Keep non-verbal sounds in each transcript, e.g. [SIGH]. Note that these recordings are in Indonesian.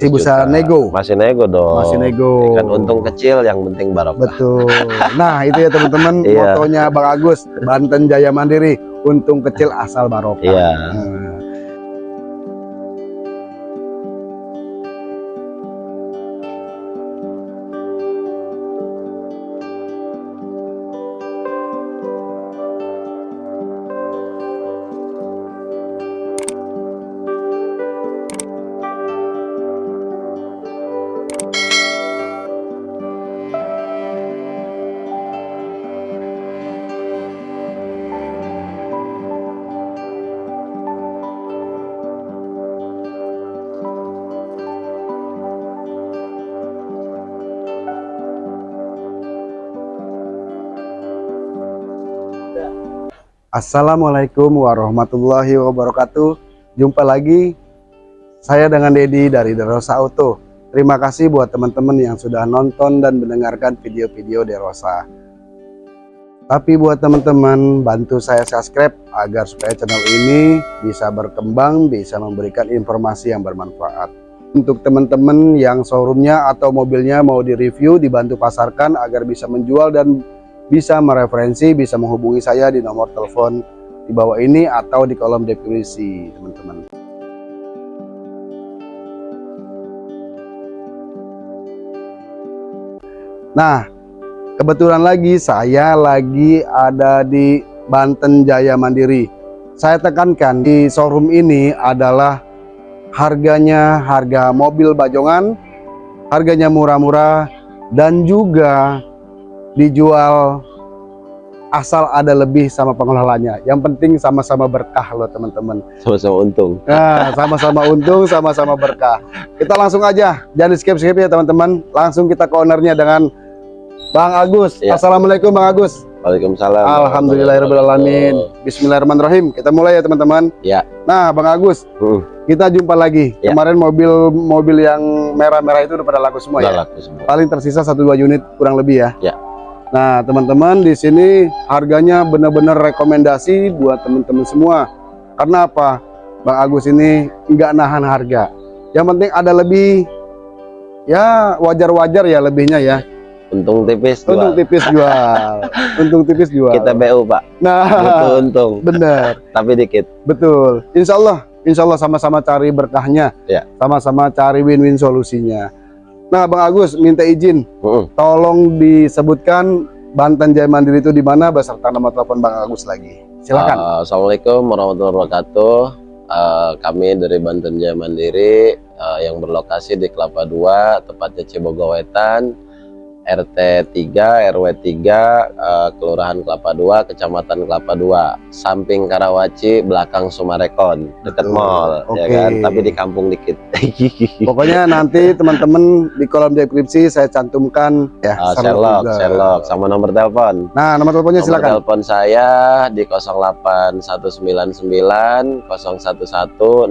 Masih bisa nego. Masih nego dong. Masih nego. Kan untung kecil yang penting barokah. Betul. Nah, itu ya teman-teman [LAUGHS] Iya. motonya Bang Agus, Banten Jaya Mandiri, untung kecil asal barokah. Iya. Nah. Assalamualaikum warahmatullahi wabarakatuh. Jumpa lagi saya dengan Dedi dari Derosa Auto. Terima kasih buat teman-teman yang sudah nonton dan mendengarkan video-video Derosa. Tapi buat teman-teman bantu saya subscribe agar supaya channel ini bisa berkembang, bisa memberikan informasi yang bermanfaat. Untuk teman-teman yang showroomnya atau mobilnya mau direview, dibantu pasarkan agar bisa menjual dan bisa mereferensi, bisa menghubungi saya di nomor telepon di bawah ini atau di kolom deskripsi, teman-teman. Nah, kebetulan lagi saya lagi ada di Banten Jaya Mandiri. Saya tekankan di showroom ini adalah harganya harga mobil bajongan, harganya murah-murah dan juga dijual asal ada lebih sama pengelolanya. Yang penting sama-sama berkah loh teman-teman. Sama-sama untung. Nah, sama-sama untung, sama-sama berkah. Kita langsung aja, jangan di skip-skip ya teman-teman. Langsung kita ke ownernya dengan Bang Agus. Ya. Assalamualaikum Bang Agus. Waalaikumsalam. Alhamdulillahirobbilalamin. Bismillahirrahmanirrahim. Kita mulai ya teman-teman. Ya. Nah, Bang Agus, Hmm, kita jumpa lagi. Ya. Kemarin mobil-mobil yang merah-merah itu udah pada laku semua udah ya. laku semua. Paling tersisa satu dua unit kurang lebih ya. Ya. Nah, teman-teman di sini harganya benar-benar rekomendasi buat teman-teman semua. Karena apa? Bang Agus ini nggak nahan harga. Yang penting ada lebih ya wajar-wajar ya lebihnya ya. Untung tipis Untung jual. tipis jual. [LAUGHS] Untung tipis jual. Kita BU pak. Nah, Butuh untung. benar. [LAUGHS] Tapi dikit. Betul. Insya Allah, insya Allah sama-sama cari berkahnya. Ya. Sama-sama cari win-win solusinya. Nah, Bang Agus minta izin, tolong disebutkan Banten Jaya Mandiri itu di mana beserta nama telepon Bang Agus lagi. Silakan. Uh, Assalamualaikum warahmatullahi wabarakatuh. Uh, kami dari Banten Jaya Mandiri uh, yang berlokasi di Kelapa 2, tepatnya Cibogowetan, RT 3, RW 3, uh, Kelurahan Kelapa 2, Kecamatan Kelapa 2, samping Karawaci, belakang Sumarekon, dekat mall, ya Oke. kan? Tapi di kampung dikit. [LAUGHS] Pokoknya nanti teman-teman di kolom deskripsi saya cantumkan ya. Sama Sherlock, juga. Sherlock, sama nomor telepon. Nah, nomor teleponnya Nomor silakan. telepon saya di 08199 011 6555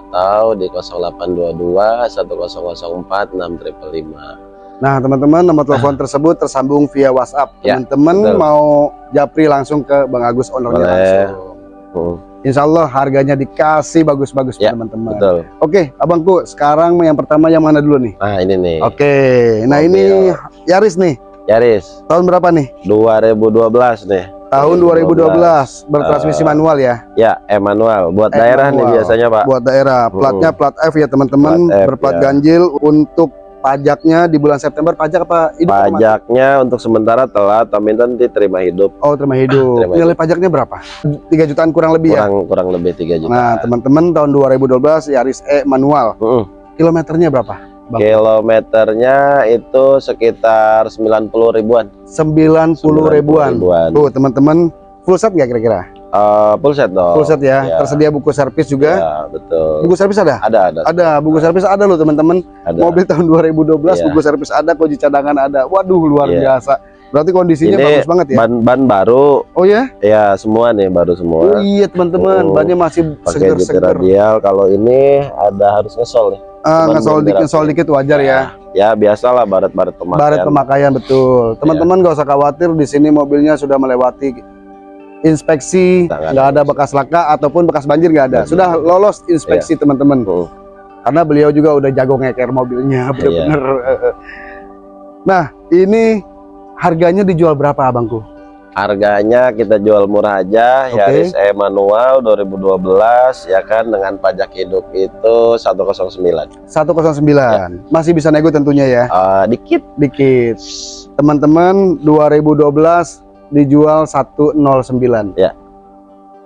atau di 0822 1004 6555. Nah, teman-teman, nomor telepon tersebut tersambung via WhatsApp. Ya, Teman-teman betul. mau japri langsung ke Bang Agus ownernya langsung. Hmm, Insya Allah harganya dikasih bagus-bagus Ya, teman-teman. betul. Oke, abangku, sekarang yang pertama yang mana dulu nih? Nah, ini nih. Oke, nah Mobil. ini Yaris nih. Yaris Tahun berapa nih? 2012 nih. Tahun 2012, bertransmisi Eh, manual ya. Ya, Emanuel buat Eh, daerah nih manual. biasanya, Pak. Buat daerah, platnya plat F ya teman-teman, berplat ya. ganjil untuk pajaknya di bulan September pajak apa? Hidup apa? Pajaknya untuk sementara telat, tapi nanti terima hidup. Oh, terima hidup. Terima Nilai pajaknya berapa? 3 jutaan kurang lebih ya. Kurang kurang lebih 3 juta. Nah, teman-teman tahun 2012 Yaris E manual. Mm-mm. Kilometernya berapa? Bang? Kilometernya itu sekitar 90 ribuan. 90 ribuan. ribuan. Tuh, teman-teman, full set nggak kira-kira? Eh, full set dong. Full set ya. Ya. Tersedia buku servis juga. Ya, betul. Buku servis ada? Ada, ada. Ada, buku servis ada loh teman-teman. Mobil tahun 2012 Iya. buku servis ada, kunci cadangan ada. Waduh, luar Iya. biasa. Berarti kondisinya Ini bagus banget ya. Ban ban baru, Oh ya? ya semua nih baru Oh semua. iya teman-teman, Oh, bannya masih seger-seger. radial. Kalau ini ada harus ngesol nih. Ah, Cuman ngesol dikit, ngesol dikit wajar ya. Ya biasalah baret-baret pemakaian. Baret pemakaian betul. Teman-teman Iya. nggak usah khawatir di sini mobilnya sudah melewati inspeksi, Nggak ada bekas laka ataupun bekas banjir nggak ada. Sudah lolos inspeksi teman-teman. Hmm. karena beliau juga udah jago ngeker mobilnya bener-bener. [LAUGHS] Nah, ini harganya dijual berapa abangku? Harganya kita jual murah aja, Oke. Yaris E manual 2012 ya kan dengan pajak hidup itu 109. 109. Masih bisa nego tentunya ya. Eh, dikit Dikit. Teman-teman 2012 dijual 109. Ya.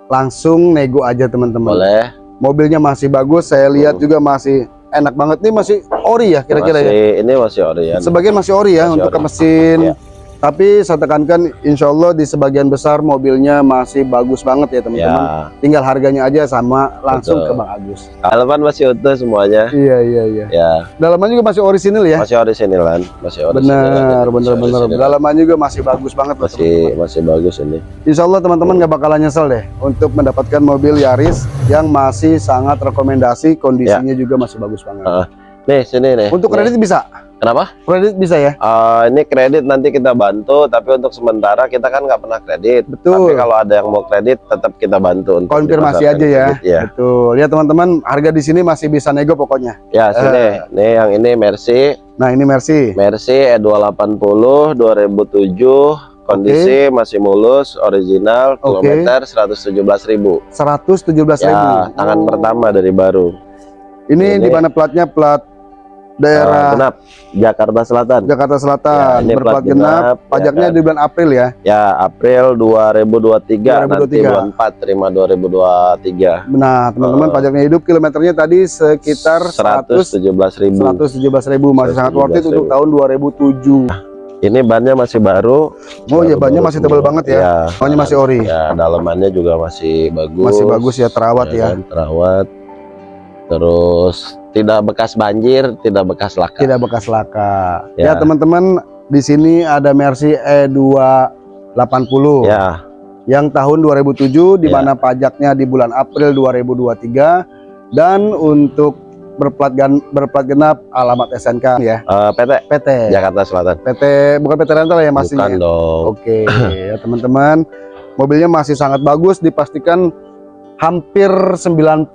Langsung nego aja teman-teman. boleh. Mobilnya masih bagus, saya lihat Hmm. juga masih enak banget nih masih ori ya kira-kira ya. Ini masih ori ya. Sebagian masih ori ya Masih untuk ke ori. mesin. Iya. Tapi saya tekankan insya Allah di sebagian besar mobilnya masih bagus banget ya teman-teman. Ya, Tinggal harganya aja sama langsung Betul. ke Bang Agus. dalaman masih utuh semuanya. Iya iya iya. Ya, Dalaman juga masih orisinil ya. masih orisinil masih orisinil. Benar, benar, benar. Dalaman juga masih bagus banget loh, Masih masih bagus ini. Insya Allah teman-teman nggak bakalan nyesel deh untuk mendapatkan mobil Yaris yang masih sangat rekomendasi, kondisinya juga masih bagus banget. Ah, Nih sini nih. Untuk Nih. kredit bisa? Kenapa? Kredit bisa ya? Eh, ini kredit nanti kita bantu, tapi untuk sementara kita kan nggak pernah kredit. Tapi Betul. kalau ada yang mau kredit, tetap kita bantu untuk Konfirmasi aja ya. kredit, Ya, Betul. Ya teman-teman, harga di sini masih bisa nego pokoknya. ya sini. Eh. Nih yang ini Mercy, Nah ini Mercy. Mercy E E280 2007. Kondisi masih mulus, original, Oke. kilometer 117.000. 117.000. Ya, tangan Oh. pertama dari baru. Ini, Ini- di mana platnya? Plat Daerah genap, Jakarta Selatan. Jakarta Selatan. Ya, Berplat plat genap. genap, ya Pajaknya kan. di bulan April ya. Ya, April 2023, nanti 2023. bulan 4 terima 2023. Nah teman-teman Oh. pajaknya hidup kilometernya tadi sekitar 100 117.000. 117.000 masih sangat worth it untuk 117.000. tahun 2007. Ini bannya masih baru. Oh iya bannya masih tebal banget ya. Ya, Bannya masih ori. Ya, dalamannya juga masih bagus. Masih bagus ya terawat ya. kan, terawat. Terus tidak bekas banjir, tidak bekas laka. Tidak bekas laka. Ya Ya. teman-teman di sini ada Mercy E280 Ya, yang tahun 2007 di Ya. mana pajaknya di bulan April 2023 dan untuk berplat gan- berplat genap alamat SNK ya. eh, PT PT. Jakarta Selatan. PT bukan PT rental ya pastinya. Bukan dong. Oke, ya teman-teman, mobilnya masih sangat bagus, dipastikan hampir 95%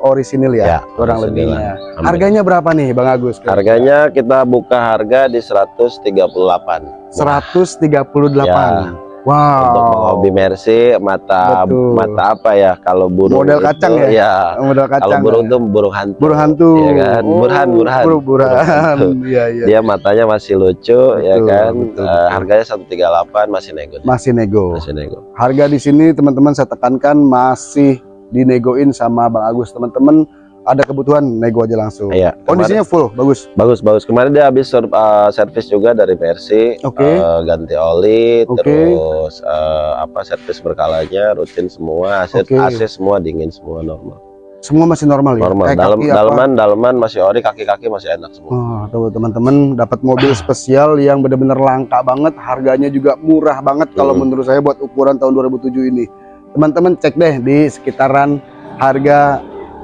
orisinil ya, Ya, kurang lebihnya. Harganya berapa nih, Bang Agus? Harganya kita buka harga di 138. 138. Ya. Untuk Wow. hobi Mercy mata Betul. mata apa ya kalau burung Model itu, kacang ya? ya Model kalau kacang. burung ya? tuh burung hantu burung hantu. ya kan Oh, burhan burhan buru- burhan. [LAUGHS] Iya, iya. dia matanya masih lucu ya Betul, kan betul, Eh, betul. harganya 138 masih nego Masih nego. masih nego Harga di sini teman-teman saya tekankan masih dinegoin sama Bang Agus. Teman-teman ada kebutuhan nego aja langsung. iya kemarin- Kondisinya full, bagus. bagus bagus kemarin dia habis eh, servis juga dari Mercy Oke. Eh, ganti oli Oke. terus eh, apa servis berkalanya rutin semua AC, Oke. AC semua dingin semua normal Semua masih normal ya. normal dalam apa? dalaman dalaman masih ori kaki-kaki masih enak semua Oh, tuh teman-teman dapat mobil spesial yang benar-benar langka banget, harganya juga murah banget kalau Hmm. menurut saya buat ukuran tahun 2007 ini. Teman-teman cek deh di sekitaran harga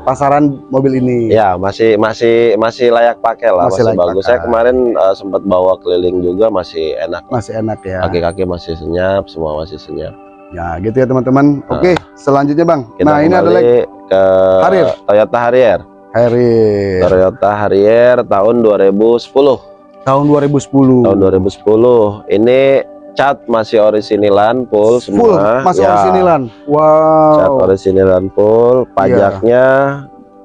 pasaran mobil ini. Ya masih masih masih layak pakai lah, Masih masih, bagus. pakai. Saya kemarin eh, sempat bawa keliling juga masih enak. Masih enak ya. Kaki-kaki masih senyap, semua masih senyap. Ya, gitu ya teman-teman. Oke, selanjutnya Bang. Kita nah, ini adalah ke Harrier. Toyota Harrier. Harrier Toyota Harrier tahun 2010. tahun 2010. Tahun 2010. Ini cat masih orisinilan full Full, semua. masuk Ya, orisinilan. Cat Wow. orisinilan full. Pajaknya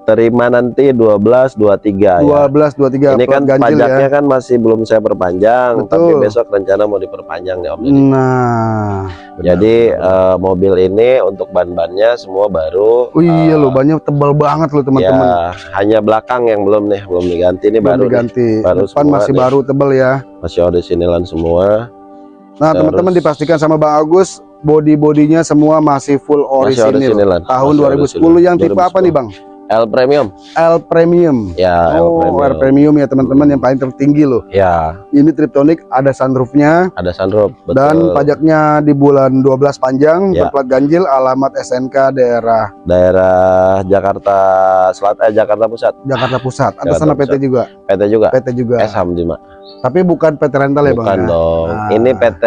terima nanti 12 23 ya. 12 23 Ini kan ganjil pajaknya ya. kan masih belum saya perpanjang, Betul. tapi besok rencana mau diperpanjang nih Om Deddy. Nah, benar, Jadi benar. eh, mobil ini untuk ban-bannya semua baru. Oh iya Eh, loh, bannya tebal banget loh teman-teman. Ya, hanya belakang yang belum nih, belum diganti ini Belum baru nih. diganti. Baru Depan masih nih. baru tebal ya. Masih orisinilan semua. Nah, teman-teman dipastikan sama Bang Agus, body-bodinya semua masih full Masih orisinil. Tahun Masih 2010 yang tipe 2010. apa nih, Bang? L Premium. L Premium. Ya, L oh, Premium. L Premium ya teman-teman yang paling tertinggi loh. Ya, Ini Triptonic ada sunroofnya ada sunroof. Betul. dan pajaknya di bulan 12 panjang, Ya. berplat ganjil, alamat SNK daerah daerah Jakarta Selatan, eh, Jakarta Pusat. Jakarta Pusat. Atas Jakarta nama PT Pusat. juga. PT juga. PT juga. S Hamdima. Tapi bukan PT rental ya, Bang. Bukan ya? dong. Ah. Ini PT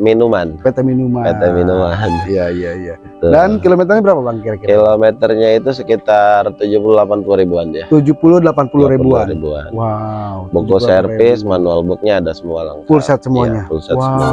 Minuman. PT minuman. PT Minuman. [LAUGHS] Iya, iya, iya. Tuh. Dan kilometernya berapa, Bang kira-kira? kilometernya itu sekitar 70 80 ribuan dia. 70 80 ribuan. ribuan. Wow. Buku 70 servis, manual booknya ada semua lengkap. Full set semuanya. Iya, full set wow. semua.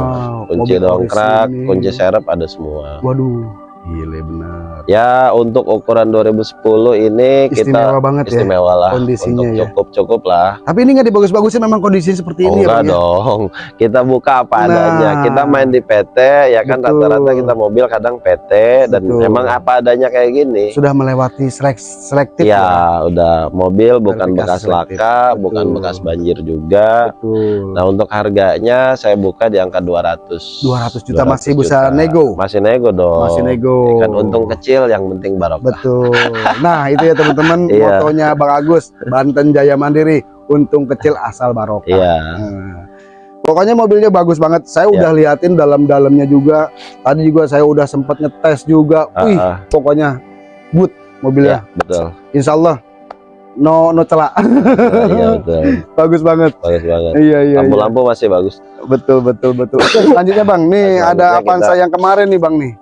Kunci mobil dongkrak, kunci serep ada semua. Waduh, gile benar. Ya untuk ukuran 2010 ini Istimewa kita banget ya. istimewa lah kondisinya untuk ya. cukup cukup lah. Tapi ini nggak dibagus-bagusin memang kondisinya seperti Oh, ini ya, enggak ya? dong. Kita buka apa Nah. adanya. Kita main di PT ya kan rata-rata kita mobil kadang PT dan Betul. emang apa adanya kayak gini. Sudah melewati selek selektif Ya, udah mobil bukan bekas selektif. laka, Betul. bukan bekas banjir juga. Betul. Nah, untuk harganya saya buka di angka 200. 200 juta masih bisa nego. Masih nego dong. Masih nego. Ya kan untung kecil yang penting barokah. Betul. Nah, itu ya teman-teman [LAUGHS] Iya. motonya Bang Agus, Banten Jaya Mandiri, untung kecil asal barokah. Iya. Nah, Pokoknya mobilnya bagus banget. Saya Iya. udah liatin dalam-dalamnya juga. Tadi juga saya udah sempat ngetes juga. Ah, Wih, ah, pokoknya good mobilnya. iya, betul. Insya Allah no no celak. Nah, iya betul. [LAUGHS] bagus banget. Bagus banget. Iya iya. iya. Lampu-lampu masih bagus. Betul betul betul. [LAUGHS] Selanjutnya Bang, nih Selanjutnya ada Avanza kita- yang kemarin nih Bang nih.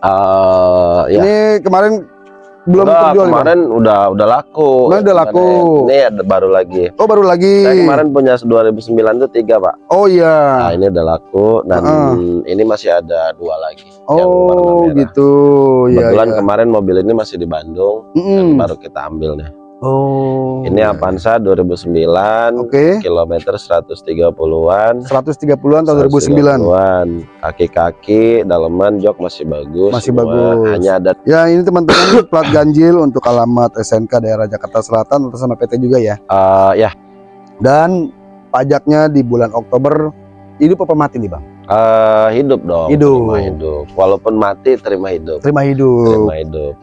Eh, ya. Ini kemarin belum Udah, terjual kemarin udah udah laku. Kemarin udah laku. Ini ada baru lagi. Oh baru lagi. Saya kemarin punya 2009 tuh tiga pak. Oh iya. Nah ini udah laku dan Heeh. ini masih ada dua lagi. yang Oh merah. gitu. Iya. Kebetulan iya. kemarin mobil ini masih di Bandung Mm-mm. dan baru kita ambil nih. Oh. Ini. Avanza 2009, Oke. kilometer 130-an. 130-an tahun 2009. 130-an. Kaki-kaki, daleman, jok masih bagus. Masih semua. bagus. Hanya ada Ya ini teman-teman [COUGHS] plat ganjil untuk alamat SNK daerah Jakarta Selatan atas sama PT juga ya. eh, ya Dan pajaknya di bulan Oktober hidup apa mati nih bang? eh, hidup dong. Hidup. Terima hidup. Walaupun mati terima hidup. Terima hidup. Terima hidup.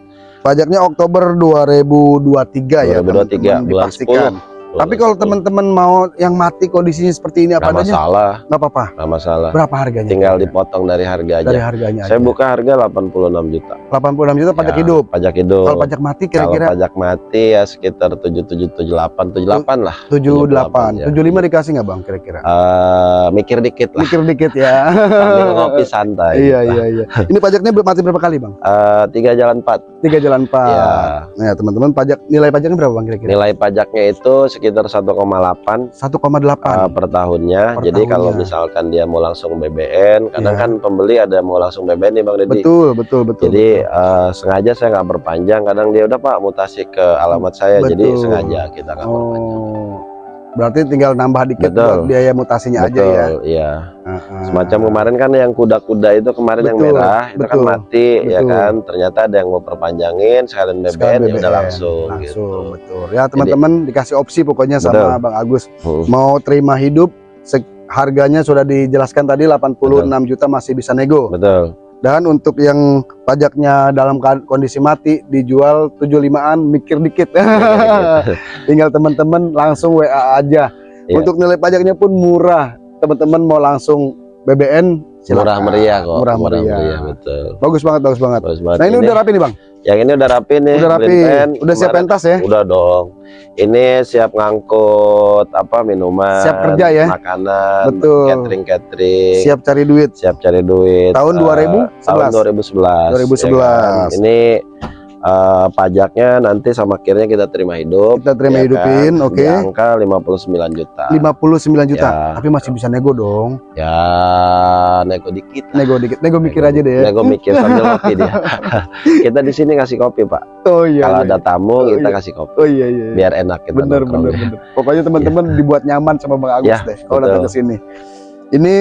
Pajaknya Oktober 2023 ya. 2023 teman-teman, bulan dipastikan. 10. Tapi kalau teman-teman mau yang mati kondisinya seperti ini apa adanya, masalah, nggak apa-apa. masalah. Berapa harganya? Tinggal dipotong dari harga aja. dari harganya Saya aja. buka harga 86 juta. 86 juta pajak Ya, hidup. Pajak hidup. Kalau pajak mati Kalau kira-kira pajak mati ya sekitar 77 78 78 lah. 78, ya. 75 dikasih nggak bang kira-kira? Eh, mikir dikit lah. Mikir dikit ya. Sambil ngopi santai. iya iya iya. Ini pajaknya mati berapa kali bang? Eh, tiga jalan empat. Tiga jalan empat. Ya, Nah teman-teman pajak nilai pajaknya berapa bang kira-kira? nilai pajaknya itu sekitar 1,8 1,8. eh, per tahunnya. Per Jadi kalau tahunnya. misalkan dia mau langsung BBN, kadang Iya. kan pembeli ada mau langsung BBN nih Bang Deddy. betul betul betul. Jadi eh, sengaja saya nggak berpanjang. Kadang dia udah Pak mutasi ke alamat saya. Jadi Betul. sengaja kita nggak berpanjang. Oh. Berarti tinggal nambah dikit Betul. buat biaya mutasinya aja ya. Betul, iya. Heeh. Semacam kemarin kan yang kuda-kuda itu kemarin yang Betul, merah itu kan betul, mati ya betul. kan. Ternyata ada yang mau perpanjangin sekalian BBN, Sekalian ya udah BBM, langsung, langsung gitu. betul. Ya teman-teman dikasih opsi pokoknya sama Betul. Bang Agus. Hmm. Mau terima hidup harganya sudah dijelaskan tadi 86 juta masih bisa nego. Betul. Dan untuk yang pajaknya dalam kondisi mati dijual 75-an mikir dikit. [LAUGHS] Tinggal teman-teman langsung WA aja. Iya. Untuk nilai pajaknya pun murah. Teman-teman mau langsung BBN silakan. Murah meriah kok. Murah meriah. betul. Bagus banget, bagus banget. Bagus banget. Nah, ini, udah rapi nih, Bang. Yang ini udah rapi nih. Udah rapi. Blinpen. Udah siap pentas ya? Udah dong. Ini siap ngangkut apa minuman, Siap kerja ya? makanan, Betul. catering catering. Siap cari duit. siap cari duit Tahun Eh, 2011? tahun 2011 2011. ya kan? ini eh, pajaknya nanti sama akhirnya kita terima hidup Kita terima ya hidupin, kan? oke. di angka 59 juta 59 juta. Ya. Tapi masih bisa nego dong. ya nego dikit Nego dikit. Nego mikir aja deh ya. nego mikir sambil [LAUGHS] kopi dia [LAUGHS] kita di sini ngasih kopi pak Oh iya. kalau iya. ada tamu Oh, kita iya. kasih kopi Oh iya iya. iya. biar enak kita bener bener bener. Pokoknya teman-teman [LAUGHS] dibuat nyaman sama Bang Agus Ya, deh kalau datang ke sini. Ini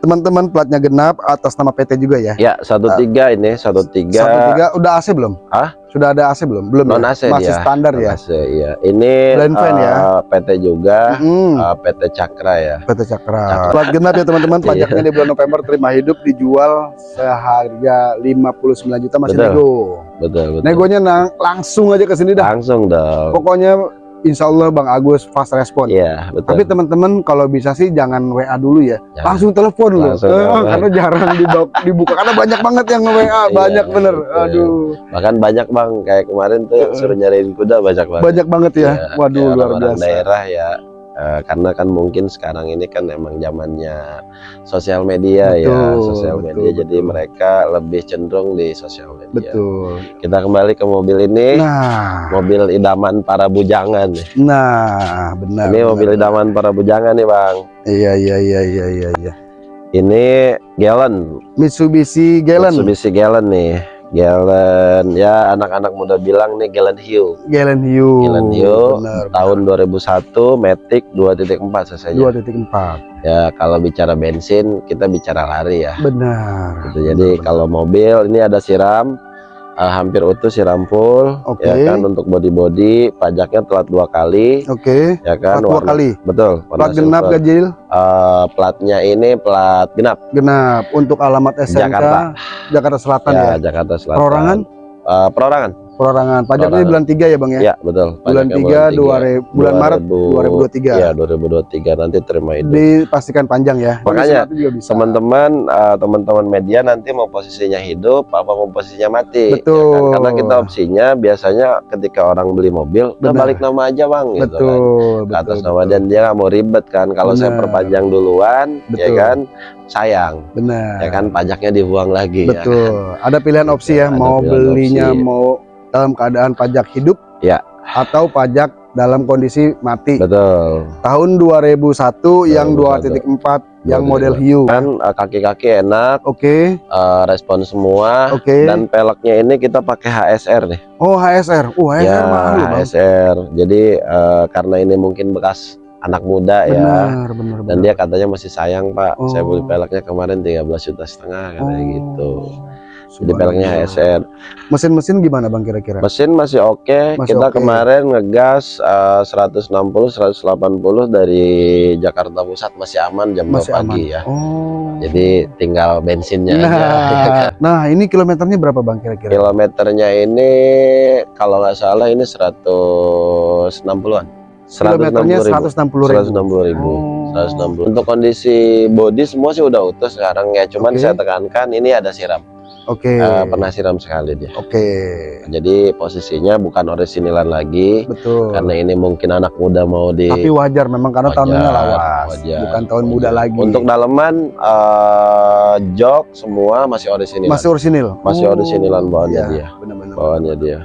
teman-teman platnya genap atas nama PT juga ya. ya satu tiga ini satu Satu tiga tiga udah AC belum? Hah? Sudah ada AC belum? Belum. non ya? AC Masih dia standar Non ya. AC, iya ini Blind fan ya? eh, PT juga Mm-mm. eh, PT Cakra ya PT Cakra. Cakra. Plat genap ya teman-teman, [LAUGHS] Iya. pajaknya di bulan November terima hidup dijual seharga 59 juta masih Betul. nego. betul betul Negonya nang- langsung aja ke sini dah. langsung dong Pokoknya Insya Allah Bang Agus fast respon. iya betul Tapi teman-teman kalau bisa sih jangan WA dulu ya, Jangan. langsung telepon loh, Langsung Eh, karena jarang dibu- dibuka karena banyak banget yang WA, banyak Iya, bener. betul. Aduh, bahkan banyak bang kayak kemarin tuh suruh nyariin kuda banyak banget banyak banget ya. Iya, Waduh kayak luar biasa. daerah ya Eh, karena kan mungkin sekarang ini kan emang zamannya sosial media ya, Betul, sosial betul, media. Jadi betul. mereka lebih cenderung di sosial media. Betul. Kita kembali ke mobil ini, Nah, mobil idaman para bujangan. nah, benar. ini benar, mobil benar. idaman para bujangan nih bang. Iya, iya, iya, iya, iya, iya. Ini Gallon, Mitsubishi Galen. Mitsubishi Gallon nih. Gallon ya anak-anak muda bilang nih Gallon Hill Galen Hiu. Galen Hiu, Benar, tahun 2001 Matic 2.4 cc dua titik empat. ya kalau bicara bensin kita bicara lari ya Benar. gitu. jadi benar. kalau mobil ini ada siram eh, hampir utuh siram full Oke. ya kan untuk body-body pajaknya telat dua kali Oke. ya kan dua kali. betul Plat genap silver. ganjil. Eh, platnya ini plat genap Genap untuk alamat SMK Jakarta. Jakarta Selatan ya, ya. Jakarta Selatan Perorangan? Eh, perorangan Perorangan. Pajaknya Perorangan. bulan 3 ya, Bang ya? ya betul bulan Pajaknya 3 dua re- bulan Maret 2023. ya 2023 nanti terima itu Dipastikan panjang ya. Makanya, teman-teman eh, teman-teman media nanti mau posisinya hidup apa mau posisinya mati Betul. ya kan? karena kita opsinya biasanya ketika orang beli mobil udah balik nama aja bang gitu kan betul, Ke atas betul, nama betul. dan dia nggak mau ribet kan kalau saya perpanjang duluan ya Betul. kan sayang Benar. ya kan pajaknya dibuang lagi ya kan? Betul. Ada pilihan opsi ya, Ada mau belinya opsi. mau dalam keadaan pajak hidup Ya. atau pajak dalam kondisi mati. betul Tahun 2001 yang 2.4 yang model hiu. kan eh, kaki-kaki enak Oke, eh, respon semua oke. dan peleknya ini kita pakai HSR nih Oh, HSR. Uh, HSR ya mahal loh, Bang. HSR jadi eh, karena ini mungkin bekas anak muda ya Benar, benar, dan benar. dia katanya masih sayang pak saya beli Oh. peleknya kemarin 13 juta setengah katanya Oh, gitu jadi subhanallah. HSR Mesin-mesin gimana Bang kira-kira? mesin masih oke Masih kita oke. kemarin ngegas eh, 160 180 dari Jakarta Pusat masih aman jam 2 Masih pagi aman. ya Oh. jadi tinggal bensinnya nah, aja [LAUGHS] nah, ini kilometernya berapa Bang kira-kira? kilometernya ini kalau nggak salah ini 160-an Kilometernya 160 ribu. 160 ribu Oh. 160 untuk kondisi body semua sih udah utuh sekarang ya cuman Oke. saya tekankan ini ada siram Oke. Eh, pernah siram sekali dia Oke. jadi posisinya bukan orisinilan lagi Betul. karena ini mungkin anak muda mau di Tapi wajar memang karena tahunnya Wajar, lawas, wajar, bukan tahun muda wajar. lagi. untuk dalaman eh, jok semua masih orisinil masih orisinil. Masih orisinilan bawaannya dia. Benar-benar. bawaannya dia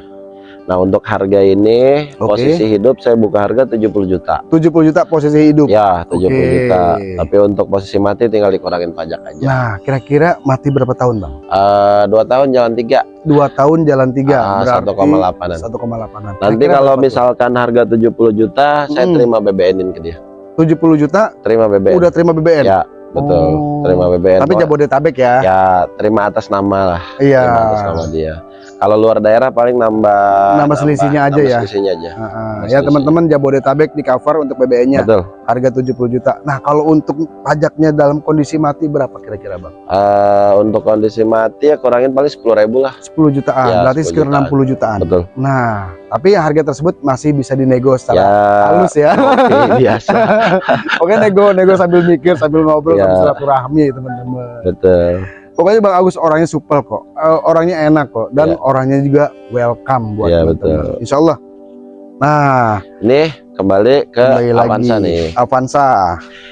nah untuk harga ini Oke. posisi hidup saya buka harga 70 juta 70 juta posisi hidup. ya 70 Oke. juta tapi untuk posisi mati tinggal dikurangin pajak aja Nah, kira-kira mati berapa tahun, Bang? Eh, dua tahun jalan tiga Dua tahun jalan tiga. Berarti 1,8-an. 1,8-an. nanti kalau misalkan harga 70 juta saya Hmm. terima BBN-in ke dia 70 juta terima BBN udah terima BBM. ya betul Oh. terima BBN Tapi Jabodetabek ya. ya terima atas nama lah Iya. terima atas nama dia kalau luar daerah paling nambah Nambah selisihnya aja nambah ya? selisihnya aja. Mas ya teman-teman Jabodetabek di cover untuk BBN-nya betul harga 70 juta. Nah, kalau untuk pajaknya dalam kondisi mati berapa kira-kira, Bang? Eh, untuk kondisi mati ya kurangin paling sepuluh ribu lah 10 jutaan, Ya, berarti 10 sekitar jutaan. 60 jutaan. betul Nah, tapi harga tersebut masih bisa dinego secara ya halus ya. oke, [LAUGHS] biasa Oke nego nego sambil mikir sambil ngobrol Ya. sambil silaturahmi teman-teman. betul Pokoknya Bang Agus orangnya supel kok, Eh, orangnya enak kok, dan Ya. orangnya juga welcome buat Ya, teman-teman. betul. Insya Allah. Nah, nih kembali ke kembali Avanza lagi nih Avanza.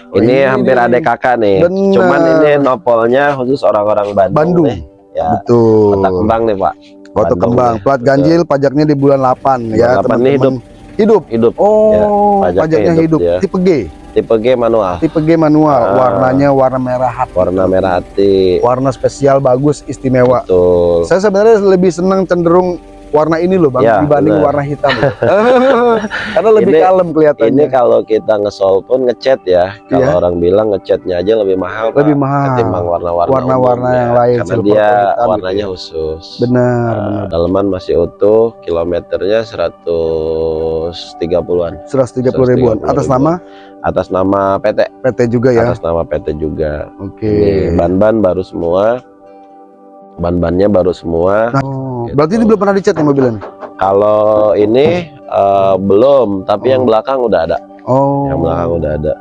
Oh, ini hampir ada kakak nih Bener. cuman ini nopolnya khusus orang-orang Bandung, Bandung. nih. ya Betul. kota kembang nih pak Kota Bandung Kembang. nih. Plat ganjil pajaknya di bulan 8 ya, Bulan 8 teman-teman. ini hidup. Hidup. hidup Oh, pajaknya pajaknya hidup. hidup dia. Tipe G. tipe G manual Tipe G manual. Ah. Warnanya warna merah hati. warna merah hati Warna spesial bagus, istimewa. betul Saya sebenarnya lebih senang cenderung warna ini loh bang Ya, dibanding benar. warna hitam. [LAUGHS] Karena lebih Ini- kalem kelihatannya. ini kalau kita ngesol pun ngecat ya kalau Iya. orang bilang ngecatnya aja lebih mahal Pak, lebih mahal. ketimbang warna-warna Warna-warna yang ya. lain, karena dia hitam warnanya gitu khusus Benar, Nah, benar. dalaman masih utuh kilometernya 130-an 130 ribuan. 130 Atas nama atas nama PT PT juga ya. atas nama PT juga Oke. Ini ban-ban baru semua ban-bannya baru semua Oh, Gitu. berarti ini belum pernah dicat nih mobilnya? kalau ini eh, belum tapi yang Oh. belakang udah ada Oh. yang belakang udah ada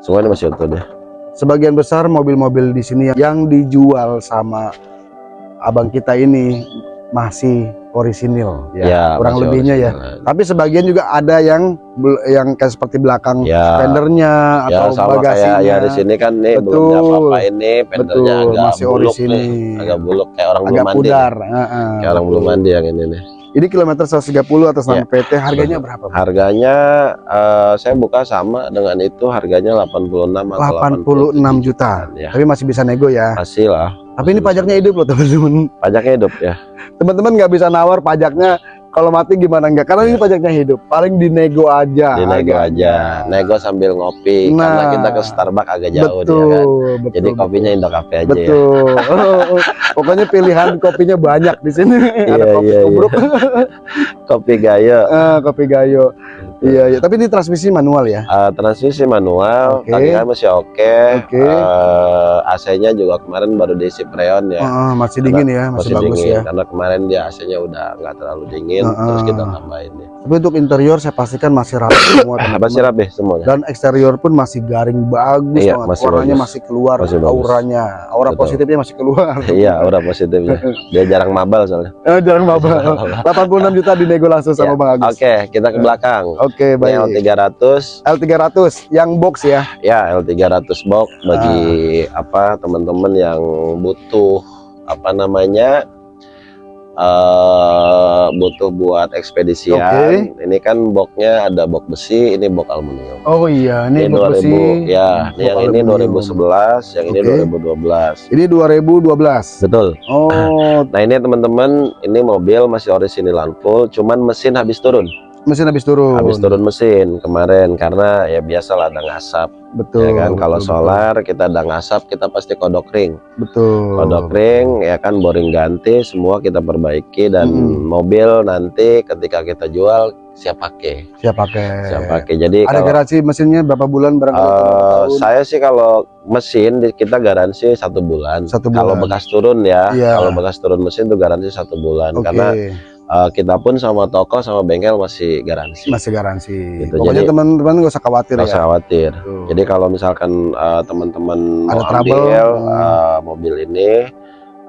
semua ini masih utuh deh Sebagian besar mobil-mobil di sini yang dijual sama abang kita ini masih orisinil ya, Ya, kurang lebihnya ya. original. Tapi sebagian juga ada yang yang kayak seperti belakang Ya, fendernya ya atau sama bagasinya. kayak ya di sini kan nih belum Betul. apa-apa ini fendernya Betul, agak masih buluk orisinil. nih, agak buluk kayak orang belum agak mandi. pudar. nih. Heeh, Kayak orang belum mandi yang ini nih. Ini kilometer 130 atas nama Ya. PT, harganya berapa? Harganya eh, saya buka sama dengan itu harganya 86 atau 86 juta. Ya. Tapi masih bisa nego ya. Masih lah. Tapi ini pajaknya hidup loh teman-teman. Pajaknya hidup ya. Teman-teman nggak bisa nawar pajaknya kalau mati gimana enggak? Karena ini pajaknya hidup. Paling dinego aja. Di nego harganya. aja. Nego sambil ngopi karena Nah. kita ke Starbucks agak jauh betul, dia kan. betul. Jadi kopinya Indo Cafe aja ya. Betul. [LAUGHS] Pokoknya pilihan kopinya banyak di sini. [LAUGHS] Ada Iya, kopi iya, iya. tubruk, [LAUGHS] Kopi Gayo. eh, kopi gayo. Iya, iya. Tapi ini transmisi manual ya. Eh, transmisi manual, Oke. tangga masih oke. Oke. Eh, AC-nya juga kemarin baru diisi freon ya. Heeh, masih dingin ya, masih, bagus dingin ya. karena kemarin dia AC-nya udah nggak terlalu dingin, Heeh. terus kita tambahin ya. Tapi untuk interior saya pastikan masih rapi [COUGHS] semua. Apa sih teman-teman. rapi semuanya? Dan eksterior pun masih garing bagus Iya, banget. masih Warnanya bagus. masih keluar Masih bagus. auranya. Aura Betul. positifnya masih keluar. [LAUGHS] Iya, aura positifnya. Dia jarang mabal soalnya. Eh, jangan mabal. 86 juta dinego langsung sama Ya, Bang Agus. Oke, kita ke belakang. Oke, Ini baik. L300 L300 yang box ya. ya L300 box bagi Ah. apa teman-teman yang butuh apa namanya eh butuh buat ekspedisian. Oke. Ini kan boxnya ada box besi, ini box aluminium. Oh iya, ini Ini box 2000 besi. ya, box yang ini aluminium. 2011, yang ini Oke. 2012. Ini 2012. Betul. Oh, Nah, ini teman-teman, ini mobil masih orisinil full, cuman mesin habis turun. Mesin habis turun. Habis turun mesin kemarin karena ya biasalah ada ngasap Betul. ya kan. Kalau betul, solar kita ada ngasap, kita pasti kodok ring. Betul. Kodok ring ya kan boring ganti, semua kita perbaiki dan Mm-mm. mobil nanti ketika kita jual siap pakai. Siap pakai. Siap pakai. Jadi Ada kalau garansi mesinnya berapa bulan barangkali? Tahun? saya sih kalau mesin kita garansi satu bulan. Satu Kalau bulan. bekas turun ya, Iya. kalau bekas turun mesin tuh garansi satu bulan. Oke, Karena eh, kita pun sama toko sama bengkel masih garansi. masih garansi. Gitu, Pokoknya teman-teman nggak usah khawatir Nggak ya. usah khawatir. Tuh. Jadi kalau misalkan eh, teman-teman Ada mau trouble, ambil hmm. eh, mobil ini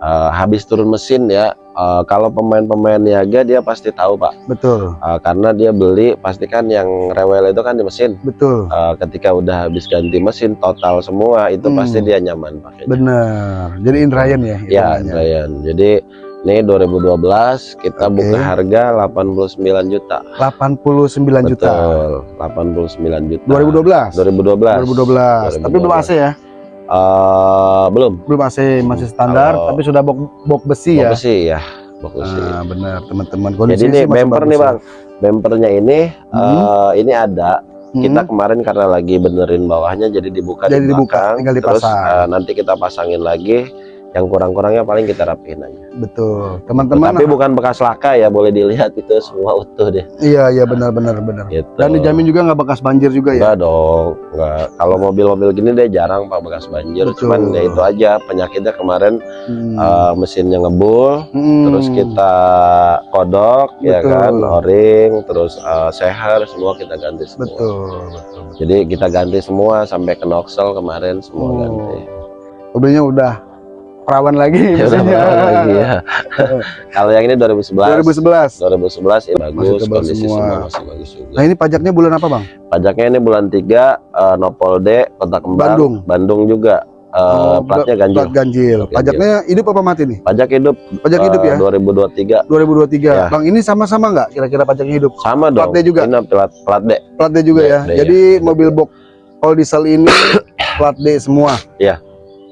eh, habis turun mesin ya, eh, kalau pemain-pemain niaga dia pasti tahu pak, betul, Eh, karena dia beli pastikan yang rewel itu kan di mesin. betul. Eh, ketika udah habis ganti mesin total semua itu Hmm. pasti dia nyaman pakai. Bener. Jadi Indrayan ya. Ya, hitungannya. Ryan. Jadi ini 2012 kita Oke. buka harga 89 juta. 89 juta. Betul, 89 juta. 2012. 2012. 2012. Tapi belum AC ya? Eh, belum. Belum AC, masih standar, Kalau- tapi sudah box, box besi Box ya. besi ya. Box besi. Nah, benar teman-teman. Jadi masih bumper nih ya. bang, bumpernya ini Hmm. eh, ini ada. Hmm. Kita kemarin karena lagi benerin bawahnya, jadi dibuka Jadi di dibuka, belakang. tinggal Terus dipasang. eh, nanti kita pasangin lagi. Yang kurang-kurangnya paling kita rapihin aja. betul. Teman-teman. Tapi bukan bekas laka ya, boleh dilihat itu semua utuh deh. Iya, iya benar benar benar. Gitu. Dan dijamin juga nggak bekas banjir juga ya. Enggak dong, enggak. Kalau mobil-mobil gini dia jarang pak bekas banjir. Betul. Cuman ya itu aja penyakitnya kemarin Hmm. eh, mesinnya ngebul, Hmm. terus kita kodok ya Betul. kan, o-ring, terus eh, seher semua kita ganti semua. betul, betul. Jadi kita ganti semua sampai ke noxel kemarin semua Oh. ganti. Mobilnya udah perawan lagi Ya mesinnya. berapa lagi ya. [LAUGHS] Kalau yang ini 2011. 2011. 2011 ya bagus, tebal kondisi semua. semua. masih bagus juga. Nah, ini pajaknya bulan apa, Bang? Pajaknya ini bulan 3 eh, Nopol D, Kota Kembang, Bandung. Bandung juga. Eh, Oh, platnya ganjil. Plat ganjil. Plat ganjil. Pajaknya hidup apa mati nih? Pajak hidup. Pajak eh, hidup ya? 2023 2023. Ya. Bang, ini sama-sama nggak kira-kira pajaknya hidup? sama Plat dong. D juga? Ini plat plat D. Plat D juga D, ya. D, Jadi ya. mobil box all diesel ini [COUGHS] plat D semua. Iya.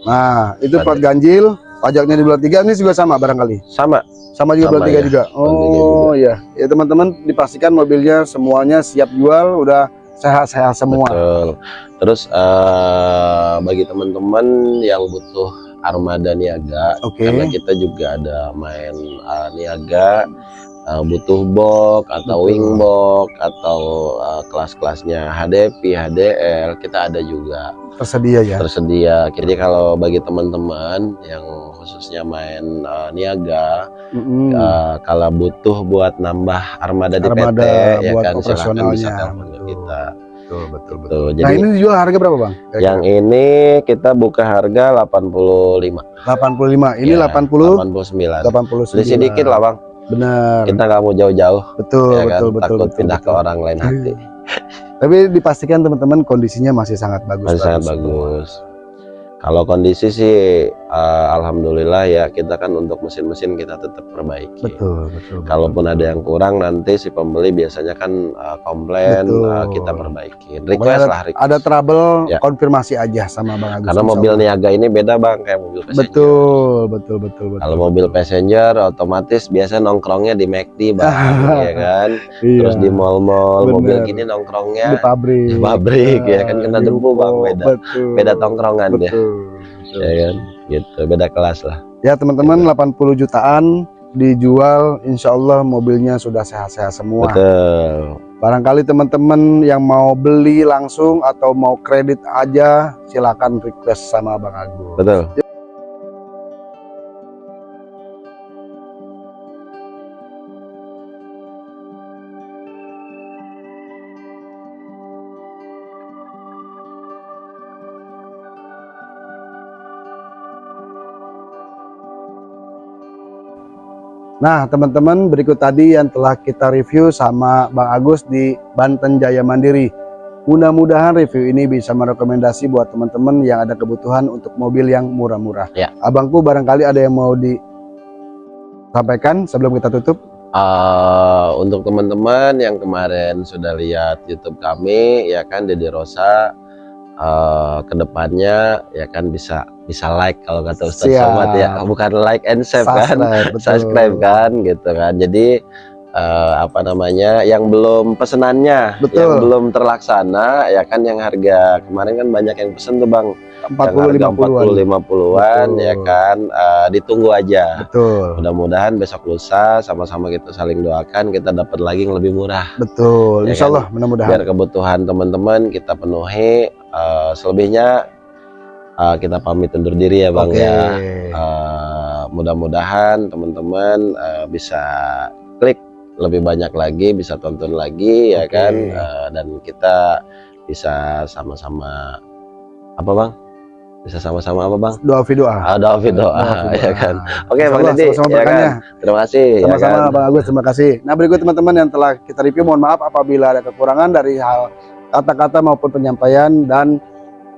Nah, itu Plat ganjil, pajaknya di bulan 3 ini juga sama barangkali. Sama. Sama juga Sama bulan 3 ya. juga. Tiga Oh iya. Ya teman-teman dipastikan mobilnya semuanya siap jual, udah sehat-sehat semua. Betul. Terus eh, bagi teman-teman yang butuh armada niaga, Oke. karena kita juga ada main eh, niaga, eh, butuh box atau wing box atau eh, kelas-kelasnya HDP, HDL, kita ada juga Tersedia ya. tersedia. Jadi kalau bagi teman-teman yang khususnya main eh, niaga, Mm-mm. eh, kalau butuh buat nambah armada di Armada PT, ya buat kan silakan bisa telepon ke kita. betul betul betul. Tuh, Nah, jadi ini dijual harga berapa, Bang? yang ini kita buka harga 85. 85. Ini Ya, 80 89. 89. Selisih dikit lah, Bang. Benar. Kita nggak mau jauh-jauh. Betul ya kan? betul betul takut betul, pindah betul. ke orang lain hati. [LAUGHS] Tapi dipastikan teman-teman kondisinya masih sangat bagus masih sangat semua. bagus kalau kondisi sih eh, alhamdulillah ya kita kan untuk mesin-mesin kita tetap perbaiki. Betul betul kalaupun ada yang kurang nanti si pembeli biasanya kan eh, komplain Betul. eh, kita Pokoknya request lah request. ada trouble Ya. konfirmasi aja sama bang Agus karena mobil Allah. niaga ini beda bang kayak mobil passenger. Betul betul betul betul. Kalau mobil passenger otomatis biasa nongkrongnya di McD bang [LAUGHS] ya kan? Iya, terus di mall-mall mobil gini di nongkrongnya pabrik. di pabrik, ya kan, kena di debu, Bang, beda. betul. Beda tongkrongan deh betul, betul. ya kan? Gitu beda kelas lah. Ya teman-teman 80 jutaan dijual insya Allah mobilnya sudah sehat-sehat semua. Betul. Barangkali teman-teman yang mau beli langsung atau mau kredit aja silakan request sama Bang Agus. Betul Nah, teman-teman, berikut tadi yang telah kita review sama Bang Agus di Banten Jaya Mandiri. Mudah-mudahan review ini bisa merekomendasi buat teman-teman yang ada kebutuhan untuk mobil yang murah-murah. Ya. Abangku barangkali ada yang mau disampaikan sebelum kita tutup. Eh, untuk teman-teman yang kemarin sudah lihat YouTube kami ya kan Dedi Rosa eh, ke depannya ya kan bisa bisa like kalau kata Ustaz Siap. Somad ya bukan like and save kan Subscribe, [LAUGHS] betul. subscribe kan gitu kan jadi eh, apa namanya yang belum pesenannya Betul. yang belum terlaksana ya kan yang harga kemarin kan banyak yang pesen tuh bang 40 yang harga 50-an. 40 50-an ya kan eh, ditunggu aja Betul. mudah-mudahan besok lusa sama-sama kita saling doakan kita dapat lagi yang lebih murah Betul. Ya Insya kan? Mudah-mudahan. biar kebutuhan teman-teman kita penuhi eh, selebihnya eh, kita pamit undur diri ya bang Oke. ya Eh, mudah-mudahan teman-teman eh, bisa klik lebih banyak lagi bisa tonton lagi ya Oke. kan Eh, dan kita bisa sama-sama apa bang bisa sama-sama apa bang Doa fi doa. ada video Doa fi [LAUGHS] ya doa. kan Oke, Insya Bang Deddy, sama-sama ya kan? terima kasih ya Sama-sama kan? Bang Agus, terima kasih. Nah berikut teman-teman yang telah kita review, mohon maaf apabila ada kekurangan dari hal kata-kata maupun penyampaian dan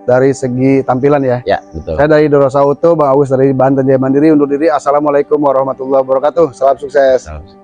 dari segi tampilan ya. ya betul Saya dari Dorosa Auto, Bang Agus dari Banten Jaya Mandiri undur diri. Assalamualaikum warahmatullahi wabarakatuh. Salam sukses. Salam.